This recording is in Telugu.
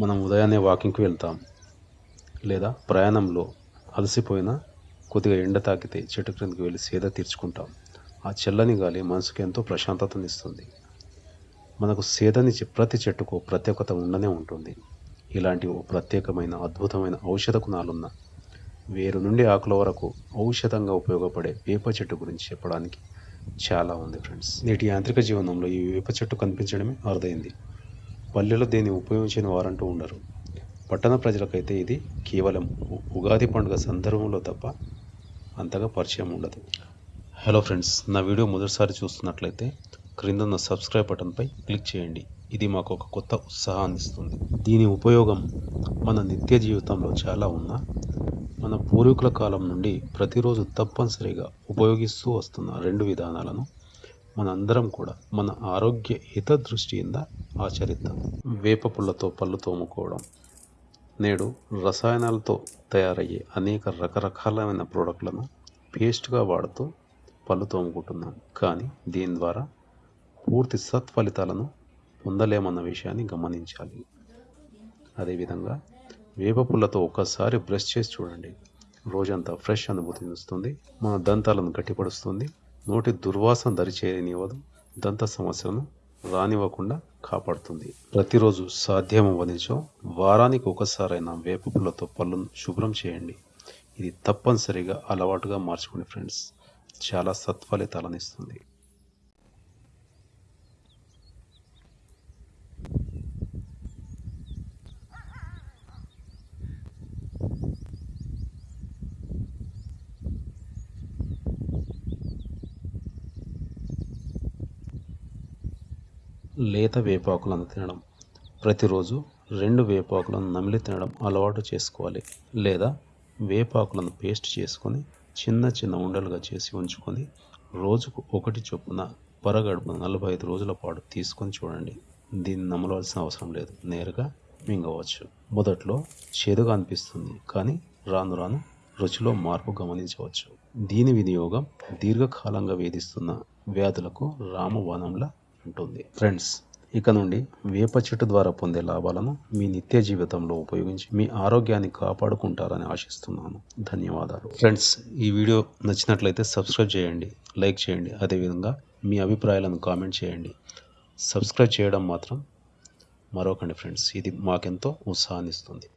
మనం ఉదయాన్నే వాకింగ్కి వెళ్తాం. లేదా ప్రయాణంలో అలసిపోయిన కొద్దిగా ఎండ తాకితే చెట్టు క్రిందకి వెళ్ళి సేద తీర్చుకుంటాం. ఆ చల్లని గాలి మనసుకు ఎంతో ప్రశాంతతనిస్తుంది మనకు సేదనిచ్చే ప్రతి చెట్టుకు ప్రత్యేకత ఉండనే ఉంటుంది. ఇలాంటి ఓ ప్రత్యేకమైన అద్భుతమైన ఔషధ గుణాలున్న వేరు నుండి ఆకుల వరకు ఔషధంగా ఉపయోగపడే వేప చెట్టు గురించి చెప్పడానికి చాలా ఉంది ఫ్రెండ్స్. నేటి యాంత్రిక జీవనంలో ఈ వేప చెట్టు కనిపించడమే అరుదైంది. పల్లెలో దీన్ని ఉపయోగించిన వారంటూ ఉండరు. పట్టణ ప్రజలకైతే ఇది కేవలం ఉగాది పండుగ సందర్భంలో తప్ప అంతగా పరిచయం ఉండదు. హలో ఫ్రెండ్స్ నా వీడియో మొదటిసారి చూస్తున్నట్లయితే క్రింద ఉన్న సబ్స్క్రైబ్ బటన్పై క్లిక్ చేయండి. ఇది మాకు ఒక కొత్త ఉత్సాహాన్ని ఇస్తుంది. దీని ఉపయోగం మన నిత్య జీవితంలో చాలా ఉన్నా మన పూర్వీకుల కాలం నుండి ప్రతిరోజు తప్పనిసరిగా ఉపయోగిస్తూ వస్తున్న రెండు విధానాలను మనందరం కూడా మన ఆరోగ్య హిత దృష్టిಯಿಂದ ఆచరిద్దాం. వేప పుల్లతో పళ్ళు తోముకోవడం. నేడు రసాయనాలతో తయారయ్యే అనేక రకరకాలైన ప్రోడక్ట్లను పేస్ట్గా వాడుతూ పళ్ళు తోముకుంటున్నాం. కానీ దీని ద్వారా పూర్తి సత్ఫలితాలను పొందలేమన్న విషయాన్ని గమనించాలి. అదేవిధంగా వేప పుల్లతో ఒక్కసారి బ్రష్ చేసి చూడండి. రోజంతా ఫ్రెష్ అనుభూతిని ఇస్తుంది మన దంతాలను గట్టిపరుస్తుంది. నోటి దుర్వాసన దరిచేయనివ్వదు దంత సమస్యలను రానివ్వకుండా కాపాడుతుంది. ప్రతిరోజు సాధ్యమవ్వనిచో వారానికి ఒకసారైనా వేప పుల్లతో పళ్ళను శుభ్రం చేయండి. ఇది తప్పనిసరిగా అలవాటుగా మార్చుకోండి ఫ్రెండ్స్. చాలా సత్ఫలితాలను ఇస్తుంది. లేత వేపాకులను తినడం. ప్రతిరోజు రెండు వేపాకులను నమిలి తినడం అలవాటు చేసుకోవాలి. లేదా వేపాకులను పేస్ట్ చేసుకొని చిన్న చిన్న ఉండలుగా చేసి ఉంచుకొని రోజుకు ఒకటి చొప్పున పరగడుపు నలభై ఐదు రోజుల పాటు తీసుకొని చూడండి. దీన్ని నమలవలసిన అవసరం లేదు. నేరుగా మింగవచ్చు. మొదట్లో చేదుగా అనిపిస్తుంది కానీ రాను రాను రుచిలో మార్పు గమనించవచ్చు. దీని వినియోగం దీర్ఘకాలంగా వేధిస్తున్న వ్యాధులకు రామవనంలా ఉంటుంది. ఫ్రెండ్స్ ఇక నుండి వేప చెట్టు ద్వారా పొందే లాభాలను మీ నిత్య జీవితంలో ఉపయోగించి మీ ఆరోగ్యాన్ని కాపాడుకుంటారని ఆశిస్తున్నాను. ధన్యవాదాలు. ఫ్రెండ్స్ ఈ వీడియో నచ్చినట్లయితే సబ్స్క్రైబ్ చేయండి లైక్ చేయండి అదేవిధంగా మీ అభిప్రాయాలను కామెంట్ చేయండి. సబ్స్క్రైబ్ చేయడం మాత్రం మరొకండి ఫ్రెండ్స్ ఇది మాకెంతో ఉత్సాహాన్ని ఇస్తుంది